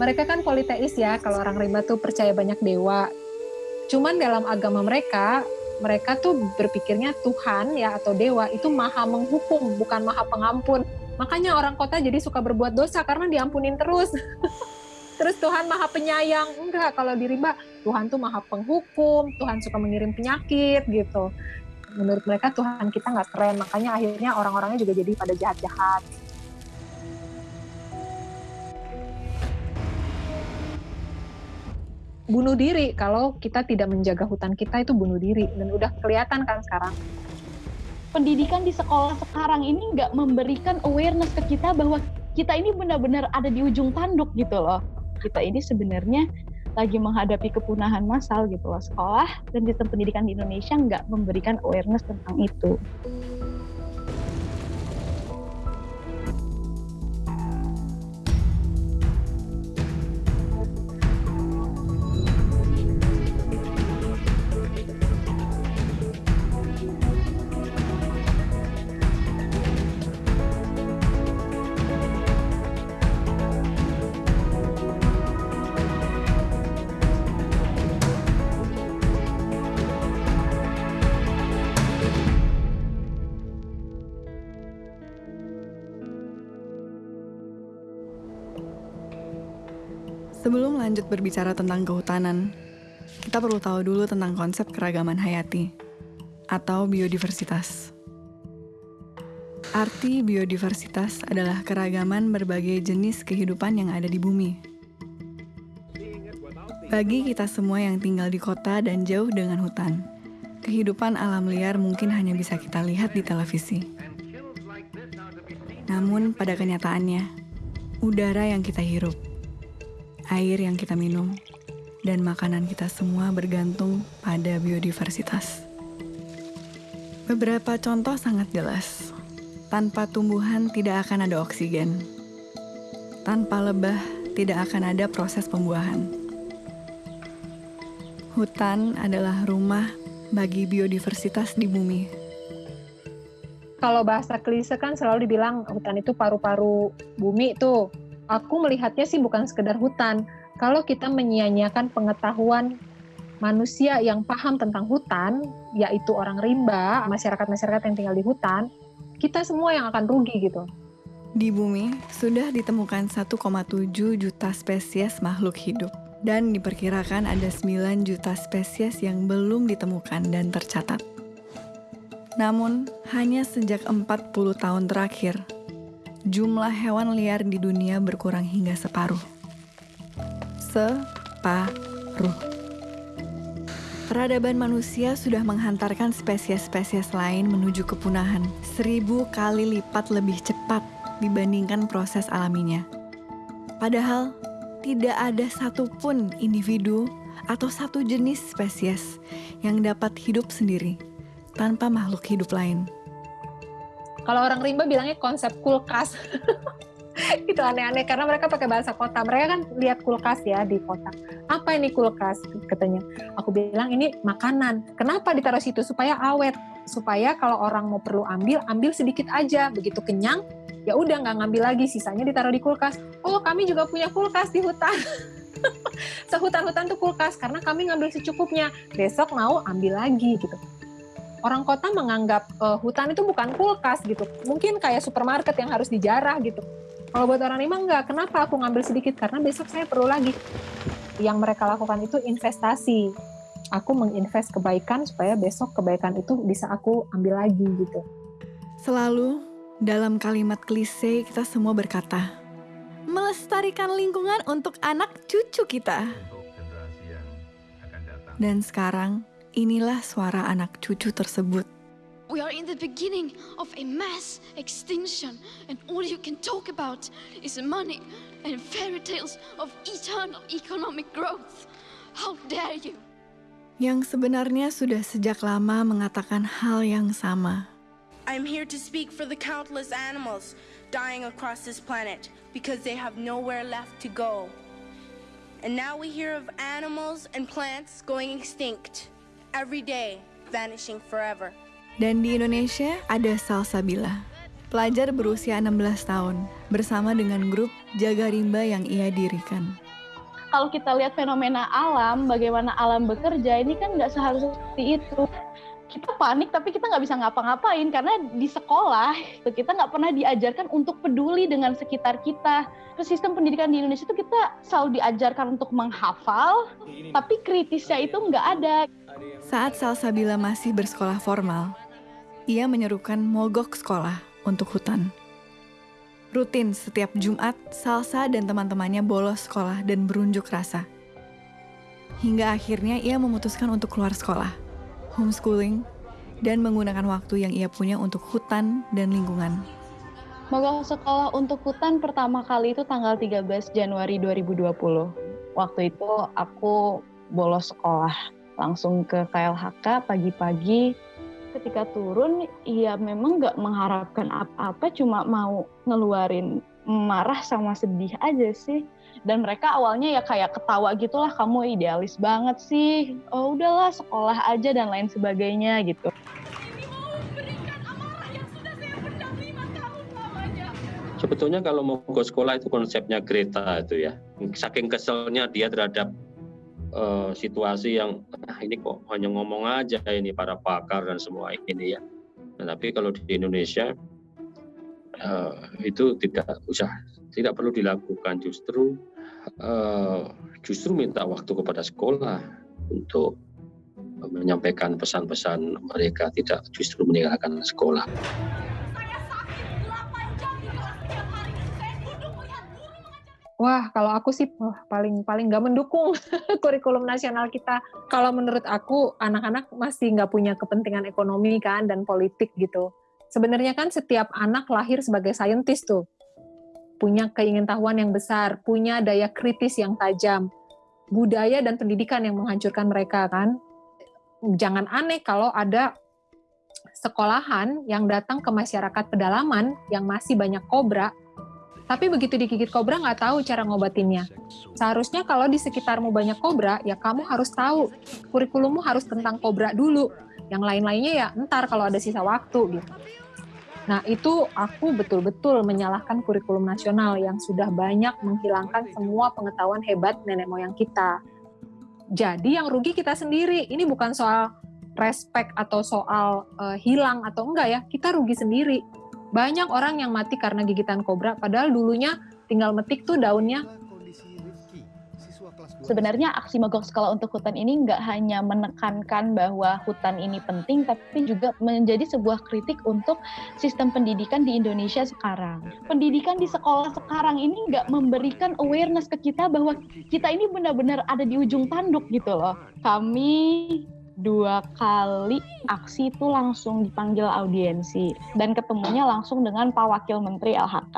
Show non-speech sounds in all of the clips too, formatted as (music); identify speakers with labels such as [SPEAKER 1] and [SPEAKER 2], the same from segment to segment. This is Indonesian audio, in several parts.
[SPEAKER 1] mereka kan politeis ya, kalau orang rimba tuh percaya banyak dewa. Cuman dalam agama mereka, mereka tuh berpikirnya Tuhan ya atau dewa itu maha menghukum, bukan maha pengampun. Makanya orang kota jadi suka berbuat dosa karena diampunin terus. (laughs) terus Tuhan maha penyayang. Enggak, kalau di rimba Tuhan tuh maha penghukum, Tuhan suka mengirim penyakit gitu. Menurut mereka Tuhan kita nggak keren, makanya akhirnya orang-orangnya juga jadi pada jahat-jahat. Bunuh diri. Kalau kita tidak menjaga hutan kita itu bunuh diri. Dan udah kelihatan kan sekarang.
[SPEAKER 2] Pendidikan di sekolah sekarang ini nggak memberikan awareness ke kita bahwa kita ini benar-benar ada di ujung tanduk gitu loh. Kita ini sebenarnya lagi menghadapi kepunahan massal gitu loh. Sekolah dan sistem pendidikan di Indonesia nggak memberikan awareness tentang itu.
[SPEAKER 3] Sebelum lanjut berbicara tentang kehutanan, kita perlu tahu dulu tentang konsep keragaman hayati atau biodiversitas. Arti biodiversitas adalah keragaman berbagai jenis kehidupan yang ada di bumi. Bagi kita semua yang tinggal di kota dan jauh dengan hutan, kehidupan alam liar mungkin hanya bisa kita lihat di televisi. Namun, pada kenyataannya, udara yang kita hirup, air yang kita minum, dan makanan kita semua bergantung pada biodiversitas. Beberapa contoh sangat jelas. Tanpa tumbuhan tidak akan ada oksigen. Tanpa lebah tidak akan ada proses pembuahan. Hutan adalah rumah bagi biodiversitas di bumi.
[SPEAKER 1] Kalau bahasa klise kan selalu dibilang hutan itu paru-paru bumi tuh aku melihatnya sih bukan sekedar hutan. Kalau kita menyia-nyiakan pengetahuan manusia yang paham tentang hutan, yaitu orang rimba, masyarakat-masyarakat yang tinggal di hutan, kita semua yang akan rugi gitu.
[SPEAKER 3] Di bumi sudah ditemukan 1,7 juta spesies makhluk hidup dan diperkirakan ada 9 juta spesies yang belum ditemukan dan tercatat. Namun, hanya sejak 40 tahun terakhir, jumlah hewan liar di dunia berkurang hingga separuh. Separuh. Peradaban manusia sudah menghantarkan spesies-spesies lain menuju kepunahan seribu kali lipat lebih cepat dibandingkan proses alaminya. Padahal, tidak ada satupun individu atau satu jenis spesies yang dapat hidup sendiri tanpa makhluk hidup lain.
[SPEAKER 1] Kalau orang rimba bilangnya konsep kulkas. (laughs) itu aneh-aneh karena mereka pakai bahasa kota. Mereka kan lihat kulkas ya di kota. Apa ini kulkas? Katanya. Aku bilang ini makanan. Kenapa ditaruh situ? Supaya awet. Supaya kalau orang mau perlu ambil, ambil sedikit aja. Begitu kenyang, ya udah nggak ngambil lagi. Sisanya ditaruh di kulkas. Oh kami juga punya kulkas di hutan. (laughs) Sehutan-hutan tuh kulkas karena kami ngambil secukupnya. Besok mau ambil lagi gitu orang kota menganggap uh, hutan itu bukan kulkas gitu. Mungkin kayak supermarket yang harus dijarah gitu. Kalau buat orang Lima enggak, kenapa aku ngambil sedikit? Karena besok saya perlu lagi. Yang mereka lakukan itu investasi. Aku menginvest kebaikan supaya besok kebaikan itu bisa aku ambil lagi gitu.
[SPEAKER 3] Selalu dalam kalimat klise kita semua berkata, melestarikan lingkungan untuk anak cucu kita. Dan sekarang Inilah suara anak cucu tersebut.
[SPEAKER 4] We are in the beginning of a mass extinction, and all you can talk about is money and fairy tales of eternal economic growth. How dare you?
[SPEAKER 3] Yang sebenarnya sudah sejak lama mengatakan hal yang sama.
[SPEAKER 5] I'm here to speak for the countless animals dying across this planet because they have nowhere left to go. And now we hear of animals and plants going extinct every day vanishing forever.
[SPEAKER 3] Dan di Indonesia ada Salsabila, pelajar berusia 16 tahun, bersama dengan grup Jaga Rimba yang ia dirikan.
[SPEAKER 2] kalau kita lihat fenomena alam, bagaimana alam bekerja, ini kan nggak seharusnya seperti itu. Kita panik tapi kita nggak bisa ngapa-ngapain karena di sekolah itu kita nggak pernah diajarkan untuk peduli dengan sekitar kita. Terus sistem pendidikan di Indonesia itu kita selalu diajarkan untuk menghafal, tapi kritisnya itu nggak ada.
[SPEAKER 3] Saat Salsabila masih bersekolah formal, ia menyerukan mogok sekolah untuk hutan. Rutin setiap Jumat, Salsa dan teman-temannya bolos sekolah dan berunjuk rasa. Hingga akhirnya ia memutuskan untuk keluar sekolah, homeschooling, dan menggunakan waktu yang ia punya untuk hutan dan lingkungan.
[SPEAKER 2] Mogok sekolah untuk hutan pertama kali itu tanggal 13 Januari 2020. Waktu itu aku bolos sekolah langsung ke KLHK pagi-pagi ketika turun ya memang nggak mengharapkan apa-apa cuma mau ngeluarin marah sama sedih aja sih dan mereka awalnya ya kayak ketawa gitulah kamu idealis banget sih oh udahlah sekolah aja dan lain sebagainya gitu
[SPEAKER 6] Sebetulnya kalau mau ke sekolah itu konsepnya Greta itu ya. Saking keselnya dia terhadap uh, situasi yang ah, ini kok hanya ngomong aja ini para pakar dan semua ini ya. Nah, tapi kalau di Indonesia uh, itu tidak usah, tidak perlu dilakukan justru uh, justru minta waktu kepada sekolah untuk menyampaikan pesan-pesan mereka tidak justru meninggalkan sekolah.
[SPEAKER 1] Wah, kalau aku sih wah, paling paling nggak mendukung (laughs) kurikulum nasional kita. Kalau menurut aku, anak-anak masih nggak punya kepentingan ekonomi kan dan politik gitu. Sebenarnya kan setiap anak lahir sebagai saintis tuh, punya keingintahuan yang besar, punya daya kritis yang tajam, budaya dan pendidikan yang menghancurkan mereka kan. Jangan aneh kalau ada sekolahan yang datang ke masyarakat pedalaman yang masih banyak kobra tapi begitu digigit kobra nggak tahu cara ngobatinnya. Seharusnya kalau di sekitarmu banyak kobra, ya kamu harus tahu kurikulummu harus tentang kobra dulu. Yang lain-lainnya ya ntar kalau ada sisa waktu gitu. Nah itu aku betul-betul menyalahkan kurikulum nasional yang sudah banyak menghilangkan semua pengetahuan hebat nenek moyang kita. Jadi yang rugi kita sendiri. Ini bukan soal respect atau soal uh, hilang atau enggak ya. Kita rugi sendiri banyak orang yang mati karena gigitan kobra, padahal dulunya tinggal metik tuh daunnya.
[SPEAKER 2] Sebenarnya aksi mogok sekolah untuk hutan ini nggak hanya menekankan bahwa hutan ini penting, tapi juga menjadi sebuah kritik untuk sistem pendidikan di Indonesia sekarang. Pendidikan di sekolah sekarang ini nggak memberikan awareness ke kita bahwa kita ini benar-benar ada di ujung tanduk gitu loh. Kami dua kali aksi itu langsung dipanggil audiensi dan ketemunya langsung dengan Pak Wakil Menteri LHK.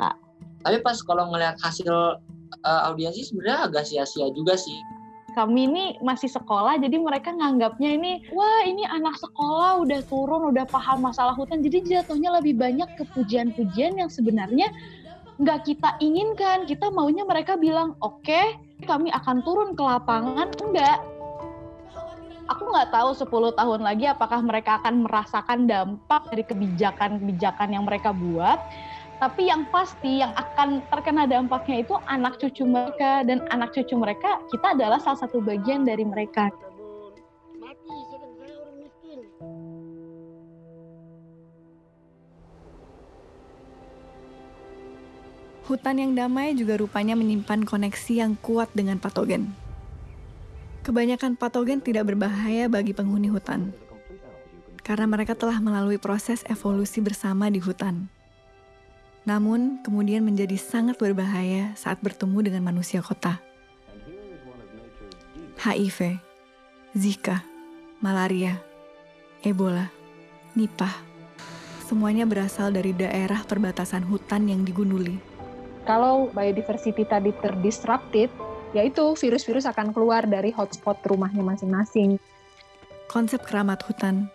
[SPEAKER 7] Tapi pas kalau ngelihat hasil uh, audiensi sebenarnya agak sia-sia juga sih.
[SPEAKER 2] Kami ini masih sekolah, jadi mereka nganggapnya ini, wah ini anak sekolah udah turun, udah paham masalah hutan, jadi jatuhnya lebih banyak ke pujian-pujian yang sebenarnya nggak kita inginkan. Kita maunya mereka bilang, oke, okay, kami akan turun ke lapangan. Enggak, aku nggak tahu 10 tahun lagi apakah mereka akan merasakan dampak dari kebijakan-kebijakan yang mereka buat. Tapi yang pasti yang akan terkena dampaknya itu anak cucu mereka dan anak cucu mereka kita adalah salah satu bagian dari mereka.
[SPEAKER 3] Hutan yang damai juga rupanya menyimpan koneksi yang kuat dengan patogen. Kebanyakan patogen tidak berbahaya bagi penghuni hutan, karena mereka telah melalui proses evolusi bersama di hutan. Namun, kemudian menjadi sangat berbahaya saat bertemu dengan manusia kota. HIV, Zika, malaria, Ebola, Nipah, semuanya berasal dari daerah perbatasan hutan yang digunduli.
[SPEAKER 1] Kalau biodiversity tadi terdisrupted, yaitu virus-virus akan keluar dari hotspot rumahnya masing-masing.
[SPEAKER 3] Konsep keramat hutan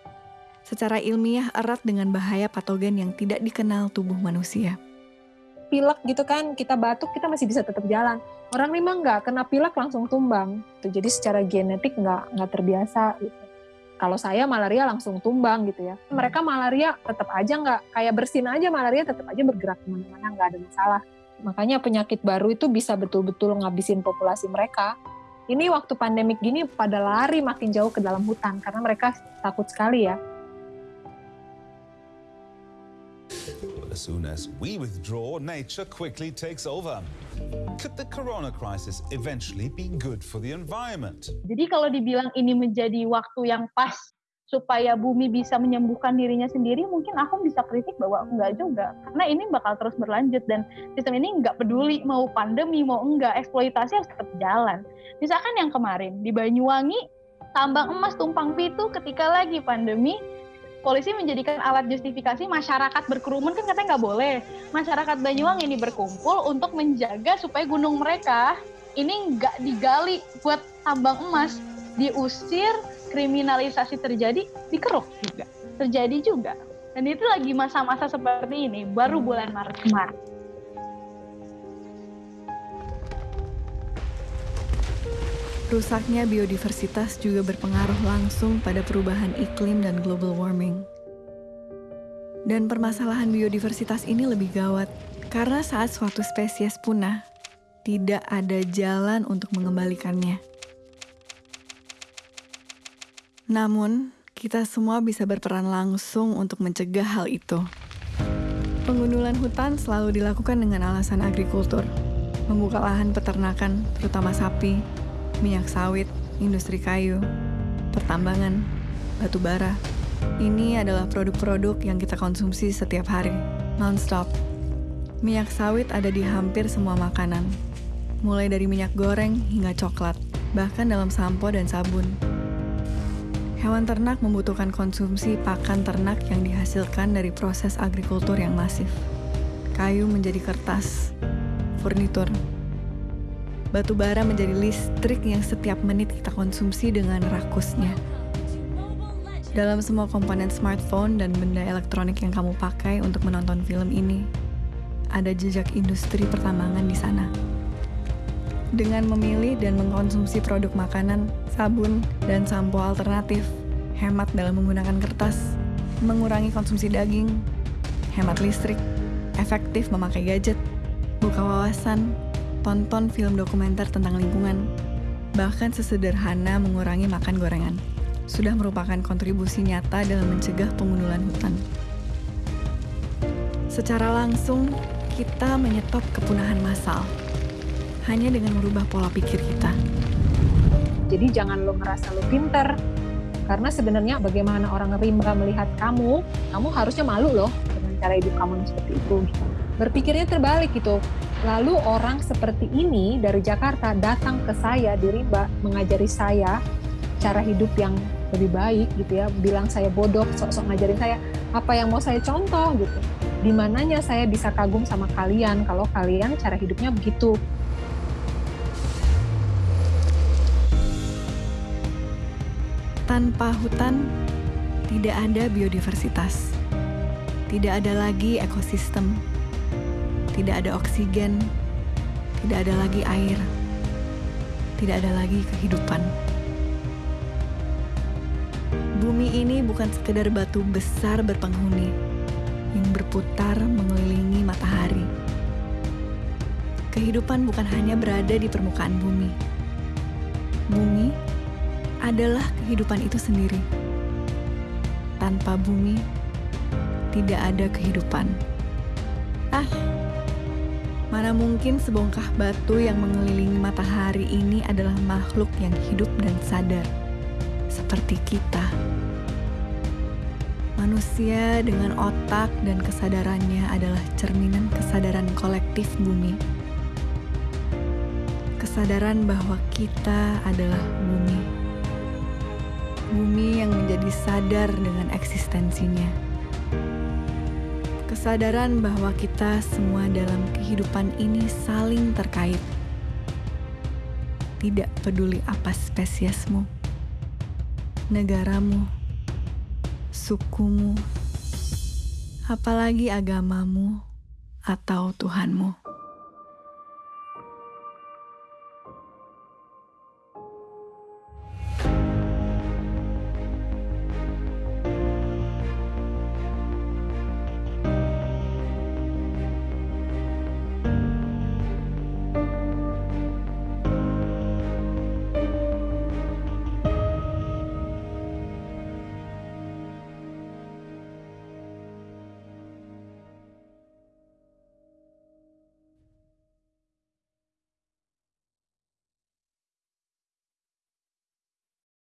[SPEAKER 3] secara ilmiah erat dengan bahaya patogen yang tidak dikenal tubuh manusia.
[SPEAKER 1] Pilek gitu kan, kita batuk kita masih bisa tetap jalan. Orang memang nggak kena pilek langsung tumbang. Jadi secara genetik nggak nggak terbiasa. Gitu. Kalau saya malaria langsung tumbang gitu ya. Mereka malaria tetap aja nggak kayak bersin aja malaria tetap aja bergerak ke mana-mana nggak ada masalah Makanya penyakit baru itu bisa betul-betul ngabisin populasi mereka. Ini waktu pandemik gini pada lari makin jauh ke dalam hutan karena mereka takut sekali ya.
[SPEAKER 8] As soon as we withdraw, nature quickly takes over. Could the corona crisis eventually be good for the environment?
[SPEAKER 2] Jadi kalau dibilang ini menjadi waktu yang pas supaya bumi bisa menyembuhkan dirinya sendiri, mungkin aku bisa kritik bahwa enggak juga. Karena ini bakal terus berlanjut dan sistem ini enggak peduli mau pandemi, mau enggak, eksploitasi harus tetap jalan. Misalkan yang kemarin di Banyuwangi, tambang emas tumpang pitu ketika lagi pandemi, polisi menjadikan alat justifikasi masyarakat berkerumun kan katanya nggak boleh. Masyarakat Banyuwangi ini berkumpul untuk menjaga supaya gunung mereka ini nggak digali buat tambang emas, diusir kriminalisasi terjadi dikeruk juga terjadi juga dan itu lagi masa-masa seperti ini baru bulan Maret kemarin
[SPEAKER 3] Rusaknya biodiversitas juga berpengaruh langsung pada perubahan iklim dan global warming. Dan permasalahan biodiversitas ini lebih gawat karena saat suatu spesies punah, tidak ada jalan untuk mengembalikannya. Namun, kita semua bisa berperan langsung untuk mencegah hal itu. Pengundulan hutan selalu dilakukan dengan alasan agrikultur, membuka lahan peternakan, terutama sapi, minyak sawit, industri kayu, pertambangan, batu bara. Ini adalah produk-produk yang kita konsumsi setiap hari, non-stop. Minyak sawit ada di hampir semua makanan, mulai dari minyak goreng hingga coklat, bahkan dalam sampo dan sabun. Hewan ternak membutuhkan konsumsi pakan ternak yang dihasilkan dari proses agrikultur yang masif. Kayu menjadi kertas, furnitur. Batu bara menjadi listrik yang setiap menit kita konsumsi dengan rakusnya. Dalam semua komponen smartphone dan benda elektronik yang kamu pakai untuk menonton film ini, ada jejak industri pertambangan di sana. Dengan memilih dan mengkonsumsi produk makanan, sabun, dan sampo alternatif, hemat dalam menggunakan kertas, mengurangi konsumsi daging, hemat listrik, efektif memakai gadget, buka wawasan, tonton film dokumenter tentang lingkungan, bahkan sesederhana mengurangi makan gorengan, sudah merupakan kontribusi nyata dalam mencegah pengundulan hutan. Secara langsung, kita menyetop kepunahan massal hanya dengan merubah pola pikir kita.
[SPEAKER 1] Jadi jangan lo ngerasa lo pinter, karena sebenarnya bagaimana orang rimba melihat kamu, kamu harusnya malu loh dengan cara hidup kamu seperti itu. Berpikirnya terbalik gitu. Lalu orang seperti ini dari Jakarta datang ke saya di rimba mengajari saya cara hidup yang lebih baik gitu ya, bilang saya bodoh, sok-sok ngajarin saya apa yang mau saya contoh gitu. Di mananya saya bisa kagum sama kalian kalau kalian cara hidupnya begitu.
[SPEAKER 3] Tanpa hutan, tidak ada biodiversitas. Tidak ada lagi ekosistem. Tidak ada oksigen. Tidak ada lagi air. Tidak ada lagi kehidupan. Bumi ini bukan sekedar batu besar berpenghuni yang berputar mengelilingi matahari. Kehidupan bukan hanya berada di permukaan bumi. Bumi adalah kehidupan itu sendiri. Tanpa bumi, tidak ada kehidupan. Ah, mana mungkin sebongkah batu yang mengelilingi matahari ini adalah makhluk yang hidup dan sadar, seperti kita. Manusia dengan otak dan kesadarannya adalah cerminan kesadaran kolektif bumi. Kesadaran bahwa kita adalah bumi bumi yang menjadi sadar dengan eksistensinya. Kesadaran bahwa kita semua dalam kehidupan ini saling terkait. Tidak peduli apa spesiesmu, negaramu, sukumu, apalagi agamamu atau Tuhanmu.